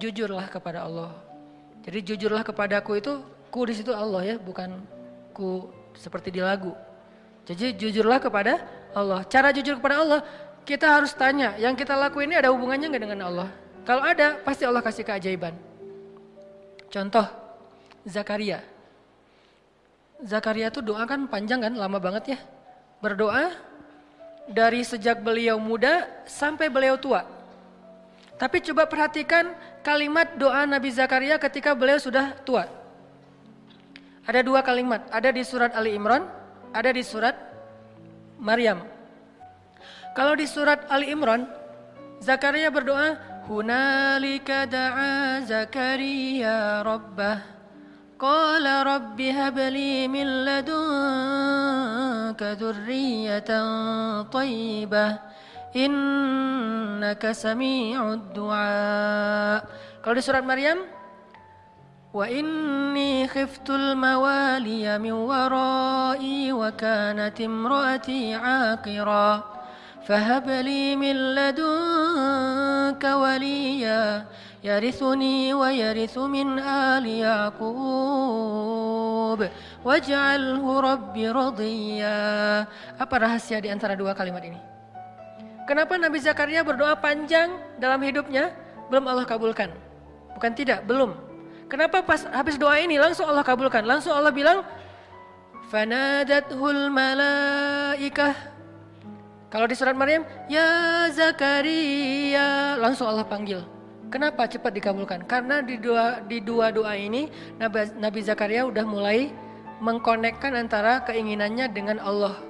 jujurlah kepada Allah. Jadi jujurlah kepadaku itu ku di situ Allah ya, bukan ku seperti di lagu. Jadi jujurlah kepada Allah. Cara jujur kepada Allah, kita harus tanya, yang kita lakuin ini ada hubungannya nggak dengan Allah? Kalau ada, pasti Allah kasih keajaiban. Contoh, Zakaria. Zakaria itu doa kan panjang kan, lama banget ya. Berdoa dari sejak beliau muda sampai beliau tua. Tapi coba perhatikan kalimat doa Nabi Zakaria ketika beliau sudah tua. Ada dua kalimat, ada di surat Ali Imran, ada di surat Maryam. Kalau di surat Ali Imran, Zakaria berdoa, Hunalika da'a Zakaria rabbah. Qala rabbi habli min ladunka dhurriyatan tayyibah innaka sami'ud du'a. Kalau di surat Maryam wa inni khiftul mawaliya min wara'i wa kanat imraati 'aqira. Fahab li min ladunka waliya. Yarithuni wa yarithu min ali yaqub. Waj'alhu rabbi radiya. Apa rahasia di antara dua kalimat ini Kenapa Nabi Zakaria berdoa panjang dalam hidupnya belum Allah kabulkan? Bukan tidak, belum. Kenapa pas habis doa ini langsung Allah kabulkan? Langsung Allah bilang, "Fanadathul malaikah." Kalau di surat Maryam, "Ya Zakaria," langsung Allah panggil. Kenapa cepat dikabulkan? Karena di dua di dua doa ini Nabi, Nabi Zakaria udah mulai mengkonekkan antara keinginannya dengan Allah.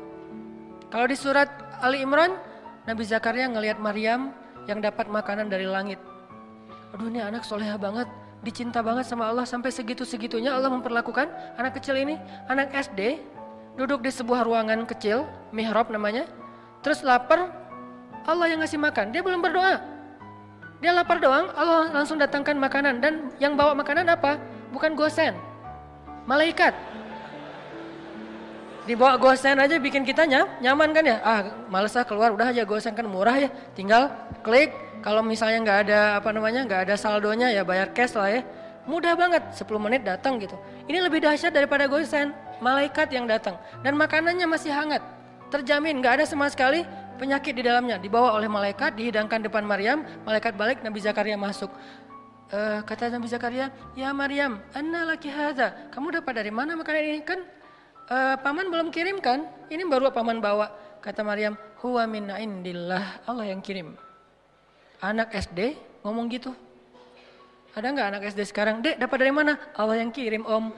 Kalau di surat Ali Imran, Nabi Zakaria ngelihat Maryam yang dapat makanan dari langit. Aduh ini anak soleha banget, dicinta banget sama Allah sampai segitu-segitunya Allah memperlakukan anak kecil ini. Anak SD duduk di sebuah ruangan kecil, mihrab namanya. Terus lapar, Allah yang ngasih makan. Dia belum berdoa. Dia lapar doang, Allah langsung datangkan makanan. Dan yang bawa makanan apa? Bukan gosen, malaikat. Dibawa gosen aja bikin kita nyaman kan ya? Ah males ah keluar udah aja gosen kan murah ya. Tinggal klik kalau misalnya nggak ada apa namanya nggak ada saldonya ya bayar cash lah ya. Mudah banget 10 menit datang gitu. Ini lebih dahsyat daripada gosen. Malaikat yang datang dan makanannya masih hangat. Terjamin nggak ada sama sekali penyakit di dalamnya. Dibawa oleh malaikat dihidangkan depan Maryam. Malaikat balik Nabi Zakaria masuk. Uh, kata Nabi Zakaria, ya Maryam, anna laki hadha. Kamu dapat dari mana makanan ini? Kan e, paman belum kirimkan, ini baru paman bawa. Kata Maryam, huwa min indillah, Allah yang kirim. Anak SD ngomong gitu. Ada nggak anak SD sekarang? Dek, dapat dari mana? Allah yang kirim, Om.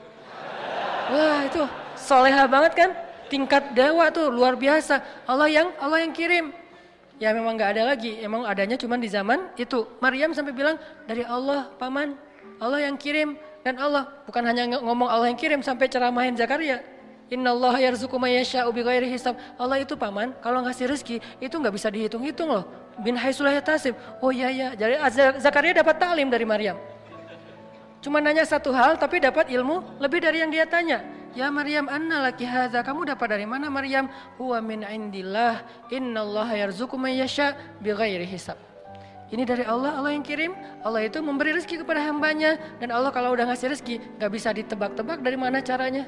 Wah, itu soleha banget kan? Tingkat dewa tuh luar biasa. Allah yang Allah yang kirim. Ya memang nggak ada lagi, emang adanya cuma di zaman itu. Maryam sampai bilang dari Allah, paman, Allah yang kirim dan Allah bukan hanya ngomong Allah yang kirim sampai ceramahin Zakaria, Inna Allah yarzuku mayyasha'u bighairi hisab. Allah itu paman, kalau ngasih rezeki itu nggak bisa dihitung-hitung loh. Bin haisulah tasib. Oh iya iya. Jadi Zakaria dapat taklim dari Maryam. Cuma nanya satu hal tapi dapat ilmu lebih dari yang dia tanya. Ya Maryam, anna laki hadza? Kamu dapat dari mana Maryam? Huwa min indillah. Inna Allah yarzuku mayyasha bighairi hisab. Ini dari Allah, Allah yang kirim. Allah itu memberi rezeki kepada hambanya. Dan Allah kalau udah ngasih rezeki, gak bisa ditebak-tebak dari mana caranya.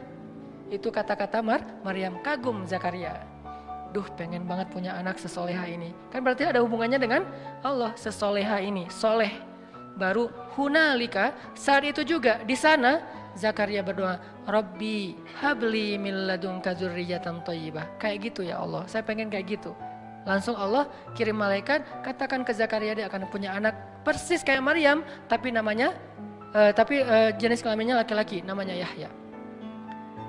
Itu kata-kata Mar Maryam kagum Zakaria. Duh pengen banget punya anak sesoleha ini. Kan berarti ada hubungannya dengan Allah sesoleha ini. Soleh. Baru hunalika saat itu juga di sana Zakaria berdoa, Rabbi habli min ladunka dzurriyyatan thayyibah. Kayak gitu ya Allah. Saya pengen kayak gitu. Langsung Allah kirim malaikat, katakan ke Zakaria dia akan punya anak persis kayak Maryam, tapi namanya uh, tapi uh, jenis kelaminnya laki-laki, namanya Yahya.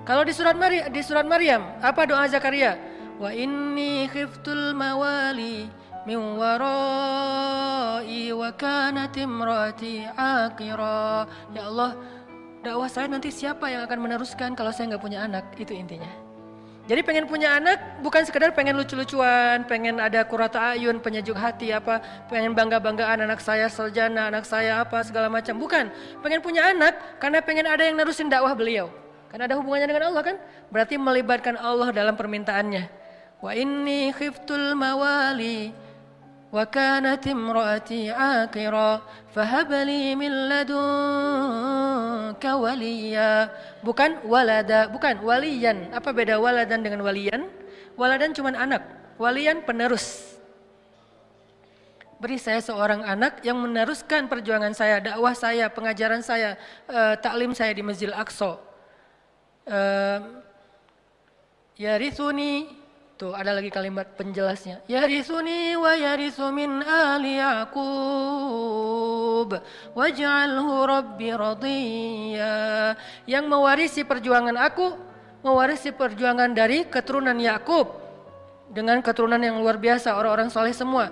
Kalau di surat Maryam, di surat Maryam, apa doa Zakaria? Wa inni khiftul mawali min warai wa kanat imraati aqira. Ya Allah, dakwah saya nanti siapa yang akan meneruskan kalau saya nggak punya anak? Itu intinya. Jadi pengen punya anak bukan sekedar pengen lucu-lucuan, pengen ada kurata ayun, penyejuk hati apa, pengen bangga-banggaan anak saya sarjana, anak saya apa segala macam. Bukan, pengen punya anak karena pengen ada yang nerusin dakwah beliau. Karena ada hubungannya dengan Allah kan? Berarti melibatkan Allah dalam permintaannya. Wa inni khiftul mawali wa kanat imraati akira fahabli min ladunka waliya. Bukan walada, bukan waliyan. Apa beda waladan dengan waliyan? Waladan cuma anak, waliyan penerus. Beri saya seorang anak yang meneruskan perjuangan saya, dakwah saya, pengajaran saya, e, taklim saya di Masjid Aqsa ya rithuni Tuh ada lagi kalimat penjelasnya. Yarisuni wa yarisu min ali Yaqub waj'alhu rabbi radiyya. Yang mewarisi perjuangan aku, mewarisi perjuangan dari keturunan Yakub dengan keturunan yang luar biasa, orang-orang soleh semua.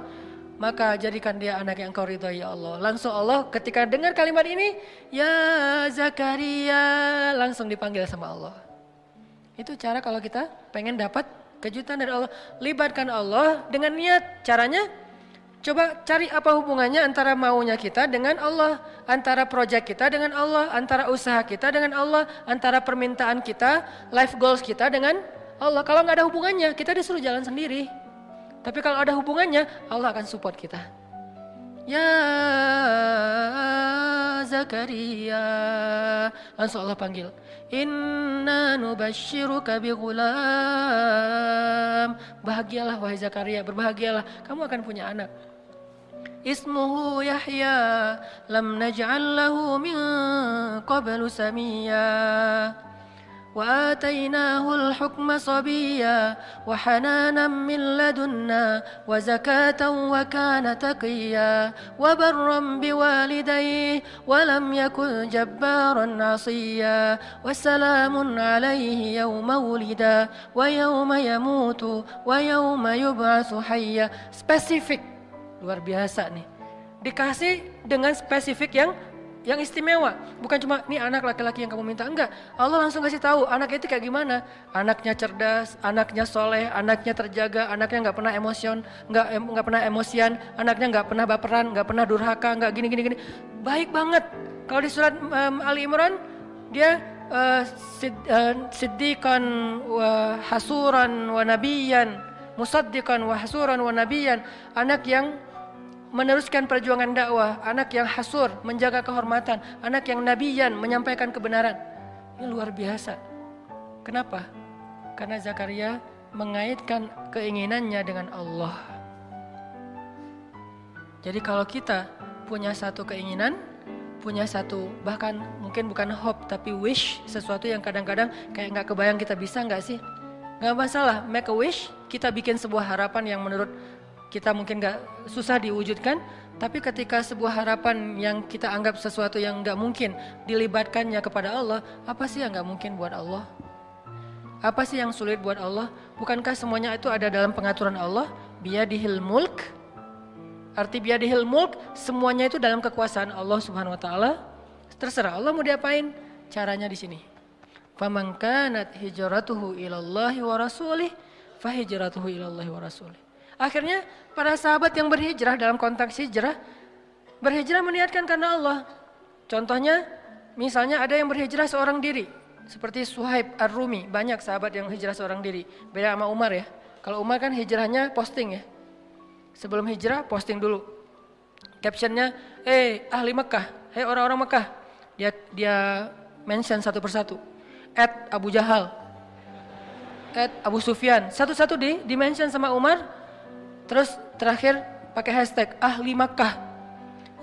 Maka jadikan dia anak yang kau ridhoi ya Allah. Langsung Allah ketika dengar kalimat ini, ya Zakaria, langsung dipanggil sama Allah. Itu cara kalau kita pengen dapat kejutan dari Allah. Libatkan Allah dengan niat. Caranya coba cari apa hubungannya antara maunya kita dengan Allah, antara proyek kita dengan Allah, antara usaha kita dengan Allah, antara permintaan kita, life goals kita dengan Allah. Kalau nggak ada hubungannya, kita disuruh jalan sendiri. Tapi kalau ada hubungannya, Allah akan support kita. Ya Zakaria. Langsung Allah panggil. Inna nubashiruka bigulam. Bahagialah wahai Zakaria, berbahagialah. Kamu akan punya anak. Ismuhu Yahya. Lam naj'al lahu min qablu samiyya. وآتيناه الحكم صبيا وحنانا من لدنا وزكاة وكان تقيا وبرا بوالديه ولم يكن جبارا عصيا وسلام عليه يوم ولدا ويوم يموت ويوم يبعث حيا. Spesifik luar biasa nih. Dikasih dengan spesifik yang yang istimewa. Bukan cuma ini anak laki-laki yang kamu minta, enggak. Allah langsung kasih tahu anak itu kayak gimana. Anaknya cerdas, anaknya soleh, anaknya terjaga, anaknya nggak pernah emosion, nggak nggak pernah emosian, anaknya nggak pernah baperan, nggak pernah durhaka, nggak gini gini gini. Baik banget. Kalau di surat um, Ali Imran dia uh, sid, uh, siddiqan wa hasuran wa nabiyan, musaddiqan hasuran wa anak yang meneruskan perjuangan dakwah, anak yang hasur, menjaga kehormatan, anak yang nabiyan, menyampaikan kebenaran. Ini luar biasa. Kenapa? Karena Zakaria mengaitkan keinginannya dengan Allah. Jadi kalau kita punya satu keinginan, punya satu bahkan mungkin bukan hope tapi wish sesuatu yang kadang-kadang kayak nggak kebayang kita bisa nggak sih? Nggak masalah, make a wish, kita bikin sebuah harapan yang menurut kita mungkin nggak susah diwujudkan, tapi ketika sebuah harapan yang kita anggap sesuatu yang nggak mungkin dilibatkannya kepada Allah, apa sih yang nggak mungkin buat Allah? Apa sih yang sulit buat Allah? Bukankah semuanya itu ada dalam pengaturan Allah? Biadihil mulk. Arti biadihil mulk, semuanya itu dalam kekuasaan Allah Subhanahu wa taala. Terserah Allah mau diapain, caranya di sini. Faman kanat hijratuhu ilallahi wa rasulih, fahijratuhu ilallahi wa rasulih. Akhirnya para sahabat yang berhijrah dalam konteks hijrah, berhijrah meniatkan karena Allah. Contohnya, misalnya ada yang berhijrah seorang diri, seperti Suhaib Ar-Rumi, banyak sahabat yang hijrah seorang diri. Beda sama Umar ya. Kalau Umar kan hijrahnya posting ya. Sebelum hijrah posting dulu. Captionnya, eh ahli Mekah, hei orang-orang Mekah. Dia dia mention satu persatu. At Abu Jahal, at Abu Sufyan. Satu-satu di dimention sama Umar, Terus terakhir pakai hashtag ahli Makkah.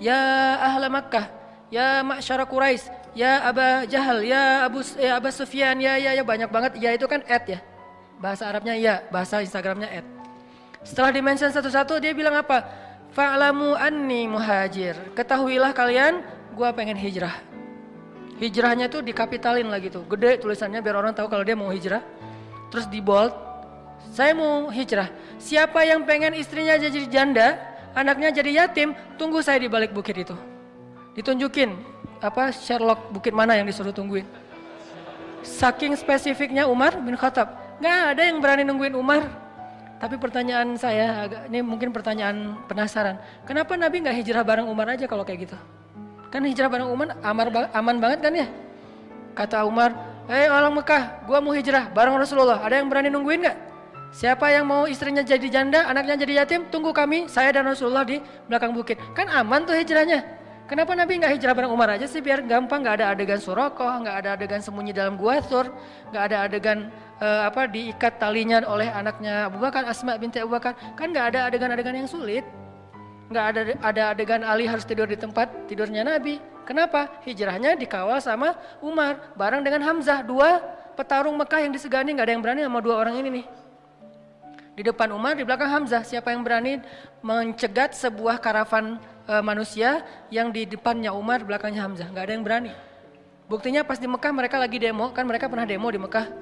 Ya ahla Makkah. Ya masyara Quraisy. Ya Aba Jahal. Ya Abu ya Aba Sufyan. Ya ya ya banyak banget. Ya itu kan ad ya. Bahasa Arabnya ya, bahasa Instagramnya ad. Setelah dimention satu-satu dia bilang apa? Fa'lamu anni muhajir. Ketahuilah kalian, gua pengen hijrah. Hijrahnya tuh dikapitalin lagi tuh. Gede tulisannya biar orang tahu kalau dia mau hijrah. Terus di bold, saya mau hijrah. Siapa yang pengen istrinya jadi janda, anaknya jadi yatim, tunggu saya di balik bukit itu. Ditunjukin apa Sherlock bukit mana yang disuruh tungguin. Saking spesifiknya Umar bin Khattab, nggak ada yang berani nungguin Umar. Tapi pertanyaan saya, ini mungkin pertanyaan penasaran. Kenapa Nabi nggak hijrah bareng Umar aja kalau kayak gitu? Kan hijrah bareng Umar amar, aman banget kan ya? Kata Umar, hei orang Mekah, gua mau hijrah bareng Rasulullah. Ada yang berani nungguin nggak? Siapa yang mau istrinya jadi janda, anaknya jadi yatim, tunggu kami, saya dan Rasulullah di belakang bukit. Kan aman tuh hijrahnya. Kenapa Nabi nggak hijrah bareng Umar aja sih biar gampang, nggak ada adegan surakoh, nggak ada adegan sembunyi dalam gua sur, nggak ada adegan uh, apa diikat talinya oleh anaknya Abu Bakar, Asma binti Abu Bakar. Kan nggak ada adegan-adegan yang sulit. Nggak ada ada adegan Ali harus tidur di tempat tidurnya Nabi. Kenapa? Hijrahnya dikawal sama Umar bareng dengan Hamzah, dua petarung Mekah yang disegani nggak ada yang berani sama dua orang ini nih. Di depan Umar, di belakang Hamzah. Siapa yang berani mencegat sebuah karavan e, manusia yang di depannya Umar, belakangnya Hamzah? Gak ada yang berani. Buktinya pas di Mekah mereka lagi demo, kan mereka pernah demo di Mekah.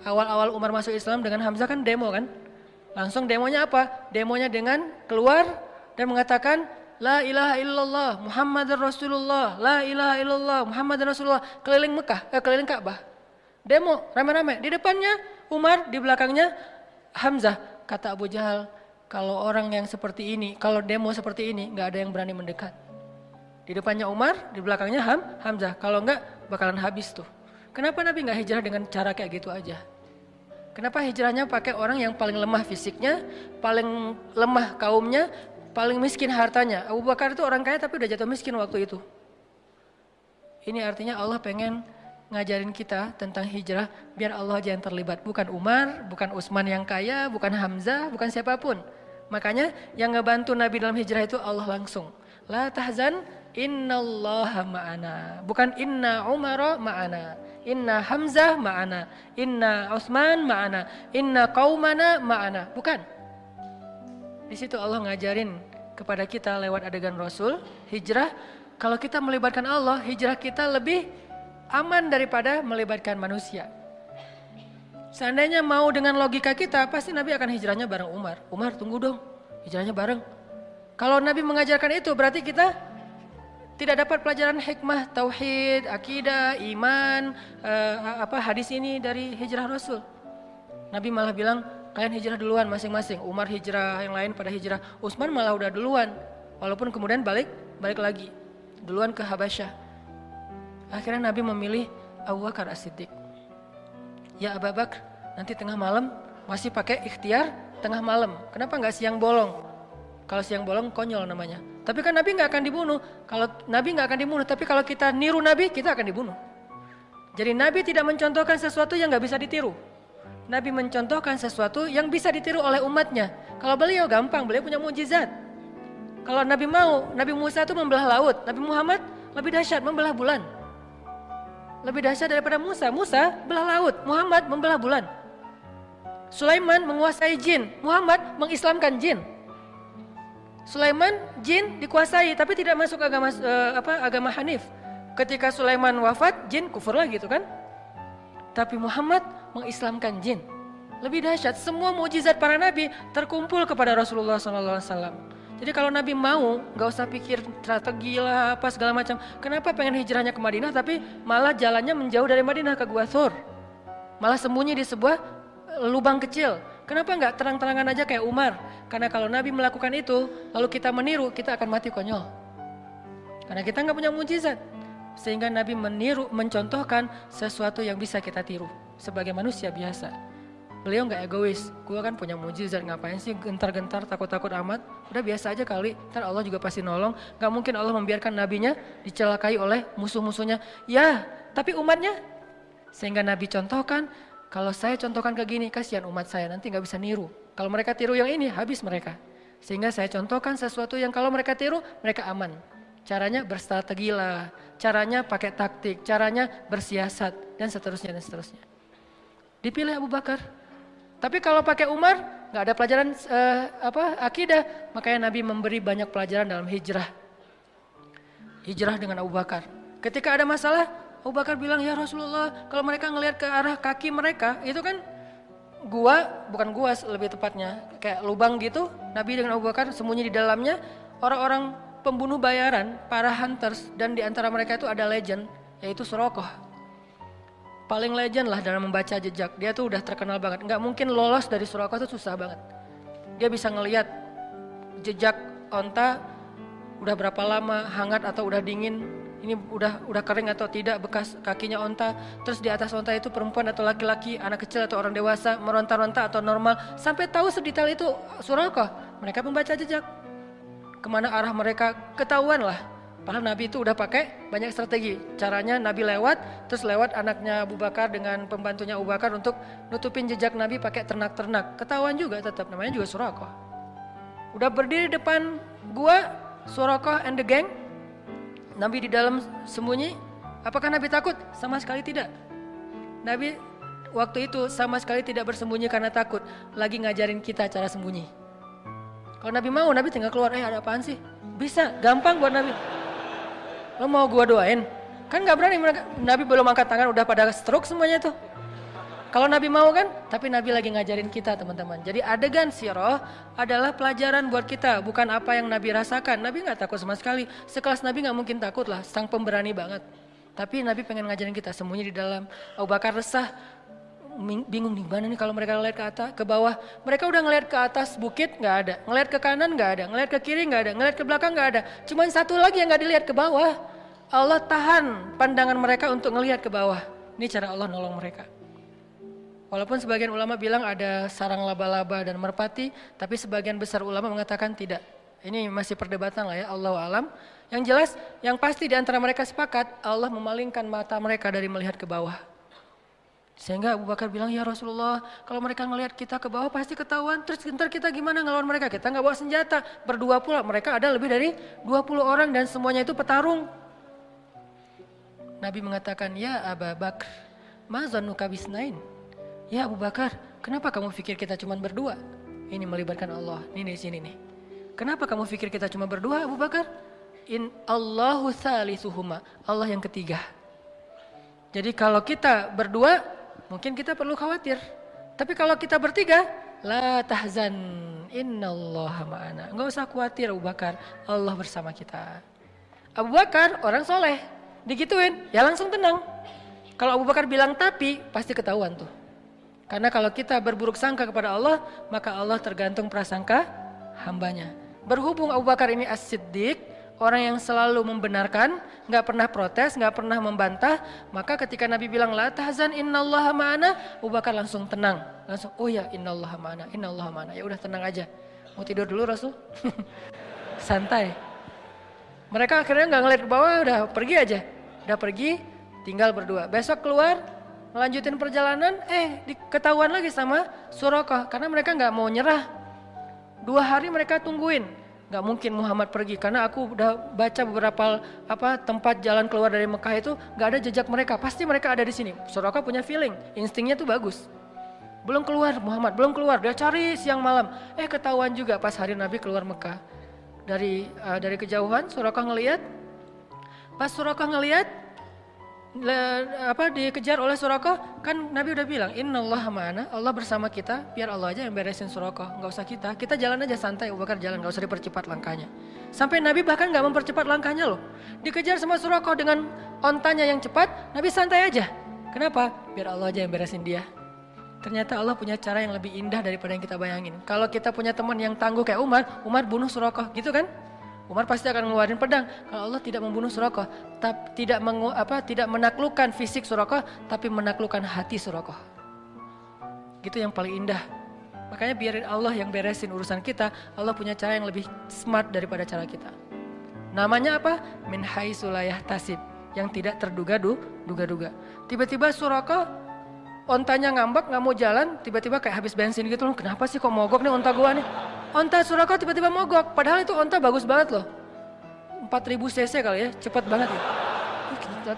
Awal-awal Umar masuk Islam dengan Hamzah kan demo kan. Langsung demonya apa? Demonya dengan keluar dan mengatakan La ilaha illallah Muhammad Rasulullah La ilaha illallah Muhammad Rasulullah Keliling Mekah, eh, keliling Ka'bah Demo, rame-rame Di depannya Umar, di belakangnya Hamzah, kata Abu Jahal, kalau orang yang seperti ini, kalau demo seperti ini, nggak ada yang berani mendekat. Di depannya Umar, di belakangnya Ham, Hamzah. Kalau nggak, bakalan habis tuh. Kenapa Nabi nggak hijrah dengan cara kayak gitu aja? Kenapa hijrahnya pakai orang yang paling lemah fisiknya, paling lemah kaumnya, paling miskin hartanya? Abu Bakar itu orang kaya tapi udah jatuh miskin waktu itu. Ini artinya Allah pengen ngajarin kita tentang hijrah biar Allah aja yang terlibat. Bukan Umar, bukan Utsman yang kaya, bukan Hamzah, bukan siapa pun. Makanya yang ngebantu Nabi dalam hijrah itu Allah langsung. La tahzan innallaha ma'ana. Bukan inna Umar ma'ana. Inna Hamzah ma'ana. Inna Utsman ma'ana. Inna qaumana ma'ana. Bukan. Di situ Allah ngajarin kepada kita lewat adegan Rasul, hijrah. Kalau kita melibatkan Allah, hijrah kita lebih aman daripada melibatkan manusia. Seandainya mau dengan logika kita, pasti Nabi akan hijrahnya bareng Umar. Umar tunggu dong, hijrahnya bareng. Kalau Nabi mengajarkan itu berarti kita tidak dapat pelajaran hikmah, tauhid, akidah, iman, uh, apa hadis ini dari hijrah Rasul. Nabi malah bilang kalian hijrah duluan masing-masing. Umar hijrah, yang lain pada hijrah. Utsman malah udah duluan. Walaupun kemudian balik balik lagi duluan ke Habasyah. Akhirnya Nabi memilih Abu Bakar As-Siddiq. Ya Abu Bakar, nanti tengah malam masih pakai ikhtiar tengah malam. Kenapa nggak siang bolong? Kalau siang bolong konyol namanya. Tapi kan Nabi nggak akan dibunuh. Kalau Nabi nggak akan dibunuh, tapi kalau kita niru Nabi, kita akan dibunuh. Jadi Nabi tidak mencontohkan sesuatu yang nggak bisa ditiru. Nabi mencontohkan sesuatu yang bisa ditiru oleh umatnya. Kalau beliau gampang, beliau punya mujizat. Kalau Nabi mau, Nabi Musa itu membelah laut, Nabi Muhammad lebih dahsyat membelah bulan. Lebih dahsyat daripada Musa. Musa belah laut, Muhammad membelah bulan. Sulaiman menguasai jin, Muhammad mengislamkan jin. Sulaiman jin dikuasai tapi tidak masuk agama uh, apa agama Hanif. Ketika Sulaiman wafat, jin kufur lagi gitu kan? Tapi Muhammad mengislamkan jin. Lebih dahsyat, semua mujizat para nabi terkumpul kepada Rasulullah SAW. Jadi kalau Nabi mau, nggak usah pikir strategi lah apa segala macam. Kenapa pengen hijrahnya ke Madinah tapi malah jalannya menjauh dari Madinah ke Gua Thur. Malah sembunyi di sebuah eh, lubang kecil. Kenapa nggak terang-terangan aja kayak Umar? Karena kalau Nabi melakukan itu, lalu kita meniru, kita akan mati konyol. Karena kita nggak punya mujizat. Sehingga Nabi meniru, mencontohkan sesuatu yang bisa kita tiru sebagai manusia biasa. Beliau nggak egois, gue kan punya mujizat ngapain sih gentar-gentar takut-takut amat. Udah biasa aja kali, ntar Allah juga pasti nolong. Gak mungkin Allah membiarkan nabinya dicelakai oleh musuh-musuhnya. Ya, tapi umatnya. Sehingga Nabi contohkan, kalau saya contohkan ke gini, kasihan umat saya nanti nggak bisa niru. Kalau mereka tiru yang ini, habis mereka. Sehingga saya contohkan sesuatu yang kalau mereka tiru, mereka aman. Caranya berstrategi lah, caranya pakai taktik, caranya bersiasat, dan seterusnya dan seterusnya. Dipilih Abu Bakar, tapi kalau pakai Umar, nggak ada pelajaran uh, apa akidah, makanya Nabi memberi banyak pelajaran dalam hijrah. Hijrah dengan Abu Bakar. Ketika ada masalah, Abu Bakar bilang, ya Rasulullah, kalau mereka ngelihat ke arah kaki mereka, itu kan gua, bukan gua lebih tepatnya, kayak lubang gitu, Nabi dengan Abu Bakar sembunyi di dalamnya, orang-orang pembunuh bayaran, para hunters, dan di antara mereka itu ada legend, yaitu Surokoh paling legend lah dalam membaca jejak. Dia tuh udah terkenal banget. Nggak mungkin lolos dari Surakarta tuh susah banget. Dia bisa ngeliat jejak onta udah berapa lama hangat atau udah dingin ini udah udah kering atau tidak bekas kakinya onta. Terus di atas onta itu perempuan atau laki-laki, anak kecil atau orang dewasa, meronta-ronta atau normal. Sampai tahu sedetail itu Suraka. Mereka membaca jejak. Ke mana arah mereka ketahuan lah. Padahal Nabi itu udah pakai banyak strategi. Caranya Nabi lewat, terus lewat anaknya Abu Bakar dengan pembantunya Abu Bakar untuk nutupin jejak Nabi pakai ternak-ternak. Ketahuan juga tetap, namanya juga Suraka. Udah berdiri depan gua, Suraka and the gang, Nabi di dalam sembunyi, apakah Nabi takut? Sama sekali tidak. Nabi waktu itu sama sekali tidak bersembunyi karena takut, lagi ngajarin kita cara sembunyi. Kalau Nabi mau, Nabi tinggal keluar, eh ada apaan sih? Bisa, gampang buat Nabi. Lo mau gua doain? Kan gak berani mereka, Nabi belum angkat tangan udah pada stroke semuanya tuh. Kalau Nabi mau kan, tapi Nabi lagi ngajarin kita teman-teman. Jadi adegan siroh adalah pelajaran buat kita, bukan apa yang Nabi rasakan. Nabi nggak takut sama sekali. Sekelas Nabi nggak mungkin takut lah, sang pemberani banget. Tapi Nabi pengen ngajarin kita sembunyi di dalam. Abu Bakar resah, bingung nih mana nih kalau mereka ngeliat ke atas, ke bawah. Mereka udah ngeliat ke atas bukit nggak ada, ngeliat ke kanan nggak ada, ngeliat ke kiri nggak ada, ngeliat ke belakang nggak ada. Cuman satu lagi yang nggak dilihat ke bawah. Allah tahan pandangan mereka untuk ngelihat ke bawah. Ini cara Allah nolong mereka. Walaupun sebagian ulama bilang ada sarang laba-laba dan merpati, tapi sebagian besar ulama mengatakan tidak. Ini masih perdebatan lah ya, Allah alam. Yang jelas, yang pasti di antara mereka sepakat, Allah memalingkan mata mereka dari melihat ke bawah. Sehingga Abu Bakar bilang, ya Rasulullah, kalau mereka ngelihat kita ke bawah pasti ketahuan. Terus ntar kita gimana ngelawan mereka? Kita nggak bawa senjata. Berdua pula, mereka ada lebih dari 20 orang dan semuanya itu petarung. Nabi mengatakan, ya Abu Bakar, ma zannuka bisnain? Ya Abu Bakar, kenapa kamu pikir kita cuma berdua? Ini melibatkan Allah. Ini di sini nih. Kenapa kamu pikir kita cuma berdua Abu Bakar? In Allahu salisuhuma. Allah yang ketiga. Jadi kalau kita berdua, mungkin kita perlu khawatir. Tapi kalau kita bertiga, la tahzan innallaha ma'ana. Enggak usah khawatir Abu Bakar, Allah bersama kita. Abu Bakar orang soleh, digituin, ya langsung tenang. Kalau Abu Bakar bilang tapi, pasti ketahuan tuh. Karena kalau kita berburuk sangka kepada Allah, maka Allah tergantung prasangka hambanya. Berhubung Abu Bakar ini as-siddiq, orang yang selalu membenarkan, nggak pernah protes, nggak pernah membantah, maka ketika Nabi bilang la tahzan innallaha ma'ana, Abu Bakar langsung tenang. Langsung, oh ya innallaha ma'ana, innallaha ma'ana. Ya udah tenang aja. Mau tidur dulu Rasul? Santai. Mereka akhirnya nggak ngeliat ke bawah, udah pergi aja. Udah pergi, tinggal berdua. Besok keluar, melanjutin perjalanan, eh diketahuan lagi sama Suraka karena mereka nggak mau nyerah. Dua hari mereka tungguin, nggak mungkin Muhammad pergi karena aku udah baca beberapa apa tempat jalan keluar dari Mekah itu nggak ada jejak mereka, pasti mereka ada di sini. Suraka punya feeling, instingnya tuh bagus. Belum keluar Muhammad, belum keluar, dia cari siang malam. Eh ketahuan juga pas hari Nabi keluar Mekah. Dari uh, dari kejauhan Suraka ngelihat, pas Suraka ngelihat le, apa dikejar oleh Suraka kan Nabi udah bilang Allah mana Allah bersama kita biar Allah aja yang beresin Suraka nggak usah kita kita jalan aja santai Bakar jalan nggak usah dipercepat langkahnya. Sampai Nabi bahkan nggak mempercepat langkahnya loh. Dikejar sama Suraka dengan ontanya yang cepat Nabi santai aja. Kenapa? Biar Allah aja yang beresin dia. Ternyata Allah punya cara yang lebih indah daripada yang kita bayangin. Kalau kita punya teman yang tangguh kayak Umar Umar bunuh Suraka gitu kan Umar pasti akan ngeluarin pedang. Kalau Allah tidak membunuh Suraka, tapi tidak mengu, apa tidak menaklukkan fisik Suraka, tapi menaklukkan hati Suraka. Gitu yang paling indah. Makanya biarin Allah yang beresin urusan kita. Allah punya cara yang lebih smart daripada cara kita. Namanya apa? Min sulayah tasib. Yang tidak terduga-duga. Tiba-tiba Suraka ontanya ngambek nggak mau jalan, tiba-tiba kayak habis bensin gitu. Kenapa sih kok mogok nih onta gua nih? Onta Suraka tiba-tiba mogok, padahal itu onta bagus banget loh. 4000 cc kali ya, cepat banget ya.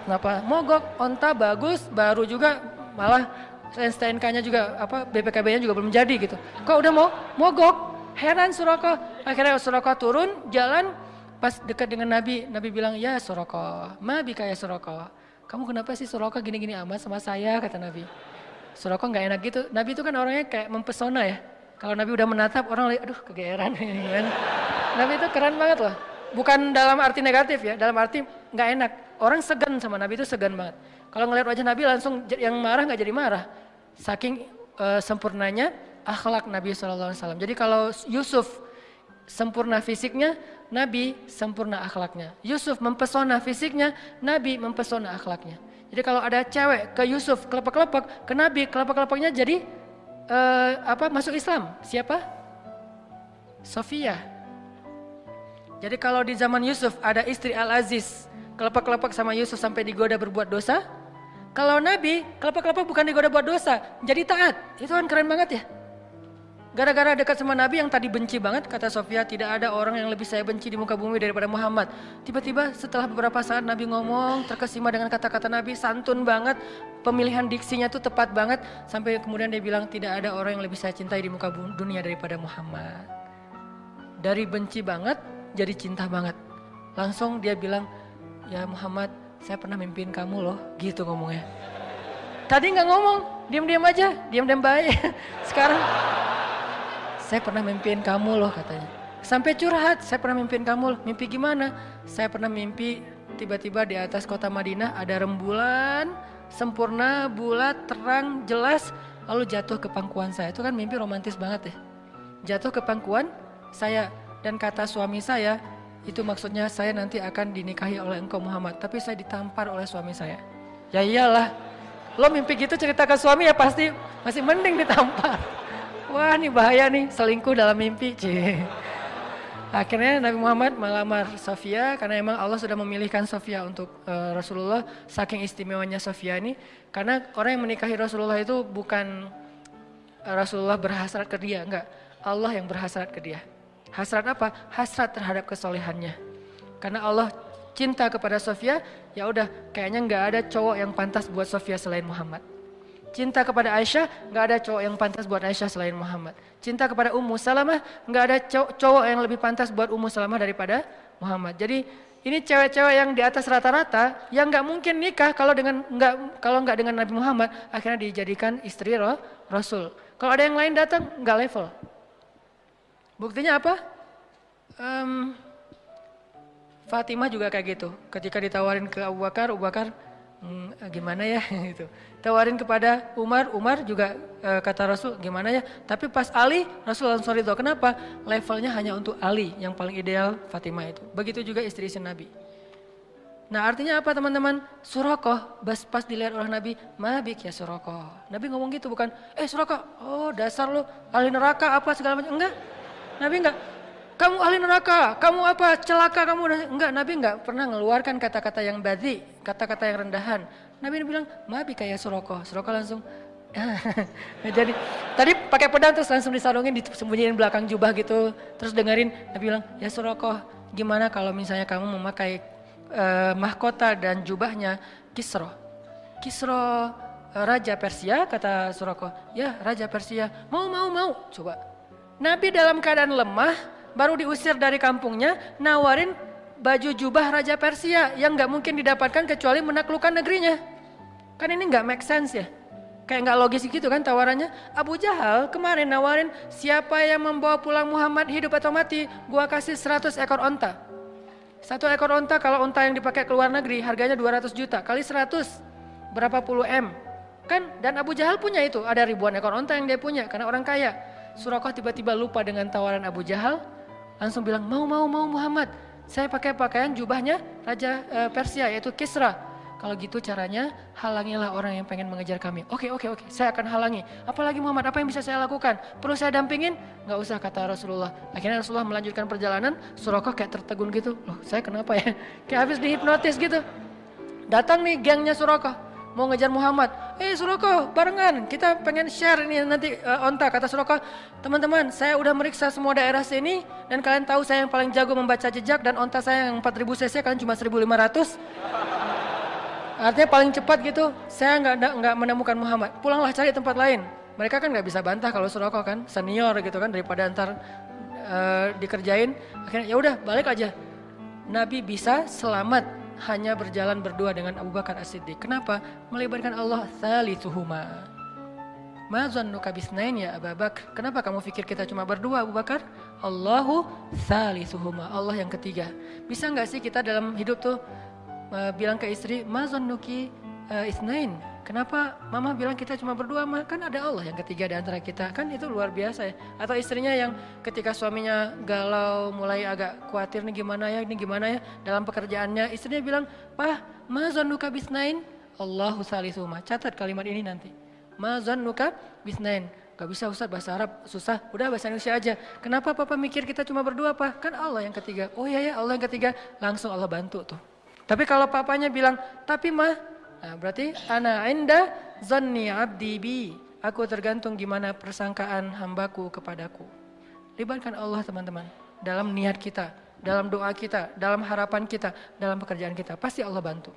Kenapa mogok? Onta bagus, baru juga malah STNK-nya juga apa BPKB-nya juga belum jadi gitu. Kok udah mau mogok? Heran Suraka. Akhirnya Suraka turun jalan pas dekat dengan Nabi, Nabi bilang, "Ya Suraka, ma bika ya Suraka. Kamu kenapa sih Suraka gini-gini amat sama saya?" kata Nabi. Suraka nggak enak gitu. Nabi itu kan orangnya kayak mempesona ya. Kalau Nabi udah menatap orang lihat, aduh kegeeran gimana. Nabi itu keren banget loh. Bukan dalam arti negatif ya, dalam arti nggak enak. Orang segan sama Nabi itu segan banget. Kalau ngeliat wajah Nabi langsung yang marah nggak jadi marah. Saking uh, sempurnanya akhlak Nabi SAW. Jadi kalau Yusuf sempurna fisiknya, Nabi sempurna akhlaknya. Yusuf mempesona fisiknya, Nabi mempesona akhlaknya. Jadi kalau ada cewek ke Yusuf kelepek-kelepek, ke Nabi kelepek-kelepeknya jadi uh, apa masuk Islam. Siapa? Sofia. Jadi kalau di zaman Yusuf ada istri Al-Aziz, kelepek-kelepek sama Yusuf sampai digoda berbuat dosa. Kalau Nabi, kelepek-kelepek bukan digoda buat dosa, jadi taat. Itu kan keren banget ya. Gara-gara dekat sama Nabi yang tadi benci banget, kata Sofia, tidak ada orang yang lebih saya benci di muka bumi daripada Muhammad. Tiba-tiba setelah beberapa saat Nabi ngomong, terkesima dengan kata-kata Nabi, santun banget, pemilihan diksinya tuh tepat banget, sampai kemudian dia bilang tidak ada orang yang lebih saya cintai di muka dunia daripada Muhammad. Dari benci banget, jadi cinta banget. Langsung dia bilang, ya Muhammad, saya pernah mimpiin kamu loh, gitu ngomongnya. Tadi nggak ngomong, diam-diam aja, diam-diam baik. Sekarang saya pernah mimpiin kamu loh katanya. Sampai curhat, saya pernah mimpiin kamu loh. Mimpi gimana? Saya pernah mimpi tiba-tiba di atas kota Madinah ada rembulan, sempurna, bulat, terang, jelas. Lalu jatuh ke pangkuan saya. Itu kan mimpi romantis banget ya. Jatuh ke pangkuan saya dan kata suami saya, itu maksudnya saya nanti akan dinikahi oleh engkau Muhammad. Tapi saya ditampar oleh suami saya. Ya iyalah, lo mimpi gitu cerita ke suami ya pasti masih mending ditampar. Wah ini bahaya nih selingkuh dalam mimpi. Cie. Akhirnya Nabi Muhammad melamar Sofia karena emang Allah sudah memilihkan Sofia untuk uh, Rasulullah saking istimewanya Sofia ini karena orang yang menikahi Rasulullah itu bukan uh, Rasulullah berhasrat ke dia, enggak. Allah yang berhasrat ke dia. Hasrat apa? Hasrat terhadap kesolehannya. Karena Allah cinta kepada Sofia, ya udah kayaknya nggak ada cowok yang pantas buat Sofia selain Muhammad. Cinta kepada Aisyah, nggak ada cowok yang pantas buat Aisyah selain Muhammad. Cinta kepada Ummu Salamah, nggak ada cowok yang lebih pantas buat Ummu Salamah daripada Muhammad. Jadi ini cewek-cewek yang di atas rata-rata yang nggak mungkin nikah kalau dengan nggak kalau nggak dengan Nabi Muhammad akhirnya dijadikan istri roh, Rasul. Kalau ada yang lain datang nggak level. Buktinya apa? Um, Fatimah juga kayak gitu. Ketika ditawarin ke Abu Bakar, Abu Bakar hmm, gimana ya itu tawarin kepada Umar Umar juga e, kata Rasul gimana ya tapi pas Ali Rasul langsung ridho kenapa levelnya hanya untuk Ali yang paling ideal Fatimah itu begitu juga istri-istri Nabi Nah artinya apa teman-teman? Surakoh, pas, pas dilihat oleh Nabi, mabik ya Surakoh. Nabi ngomong gitu bukan, eh Surakoh, oh dasar lu ahli neraka apa segala macam. Enggak, Nabi enggak kamu ahli neraka, kamu apa, celaka kamu. Enggak, Nabi enggak pernah mengeluarkan kata-kata yang badhi, kata-kata yang rendahan. Nabi bilang, mabi kayak Suroko. Suroko langsung, jadi tadi pakai pedang terus langsung disarungin, disembunyiin belakang jubah gitu. Terus dengerin, Nabi bilang, ya Suroko, gimana kalau misalnya kamu memakai uh, mahkota dan jubahnya Kisro. Kisro uh, Raja Persia, kata Suroko. Ya, Raja Persia. Mau, mau, mau. Coba. Nabi dalam keadaan lemah, baru diusir dari kampungnya, nawarin baju jubah Raja Persia yang nggak mungkin didapatkan kecuali menaklukkan negerinya. Kan ini nggak make sense ya. Kayak nggak logis gitu kan tawarannya. Abu Jahal kemarin nawarin siapa yang membawa pulang Muhammad hidup atau mati, gua kasih 100 ekor onta. Satu ekor onta kalau onta yang dipakai ke luar negeri harganya 200 juta kali 100 berapa puluh M. Kan dan Abu Jahal punya itu, ada ribuan ekor onta yang dia punya karena orang kaya. Surakoh tiba-tiba lupa dengan tawaran Abu Jahal, langsung bilang mau mau mau Muhammad saya pakai pakaian jubahnya Raja e, Persia yaitu Kisra kalau gitu caranya halangilah orang yang pengen mengejar kami. Oke oke oke, saya akan halangi. Apalagi Muhammad, apa yang bisa saya lakukan? Perlu saya dampingin? Gak usah kata Rasulullah. Akhirnya Rasulullah melanjutkan perjalanan, Surakoh kayak tertegun gitu. Loh saya kenapa ya? Kayak habis dihipnotis gitu. Datang nih gengnya Surakoh mau ngejar Muhammad. Eh Suroko, barengan kita pengen share ini nanti uh, onta. Kata Suroko, teman-teman saya udah meriksa semua daerah sini dan kalian tahu saya yang paling jago membaca jejak dan onta saya yang 4000 cc kalian cuma 1500. Artinya paling cepat gitu, saya nggak nggak menemukan Muhammad. Pulanglah cari tempat lain. Mereka kan nggak bisa bantah kalau Suroko kan senior gitu kan daripada antar uh, dikerjain. Akhirnya ya udah balik aja. Nabi bisa selamat hanya berjalan berdua dengan Abu Bakar As-Siddiq. Kenapa? Melibatkan Allah thalithuhuma. Ma zannuka bisnain ya Abu Bakar? Kenapa kamu pikir kita cuma berdua Abu Bakar? Allahu thalithuhuma. Allah yang ketiga. Bisa nggak sih kita dalam hidup tuh uh, bilang ke istri, ma zannuki uh, isnain? Kenapa mama bilang kita cuma berdua mah? Kan ada Allah yang ketiga di antara kita. Kan itu luar biasa ya. Atau istrinya yang ketika suaminya galau, mulai agak khawatir nih gimana ya, ini gimana ya dalam pekerjaannya. Istrinya bilang, "Pah, ma zannuka bisnain?" Allahu salisuhuma. Catat kalimat ini nanti. Ma zannuka bisnain. Gak bisa Ustaz bahasa Arab susah, udah bahasa Indonesia aja. Kenapa Papa mikir kita cuma berdua Pak? Kan Allah yang ketiga. Oh iya ya Allah yang ketiga, langsung Allah bantu tuh. Tapi kalau papanya bilang, tapi mah, nah berarti ana inda zanni abdi bi. Aku tergantung gimana persangkaan hambaku kepadaku. Libatkan Allah teman-teman. Dalam niat kita, dalam doa kita, dalam harapan kita, dalam pekerjaan kita. Pasti Allah bantu.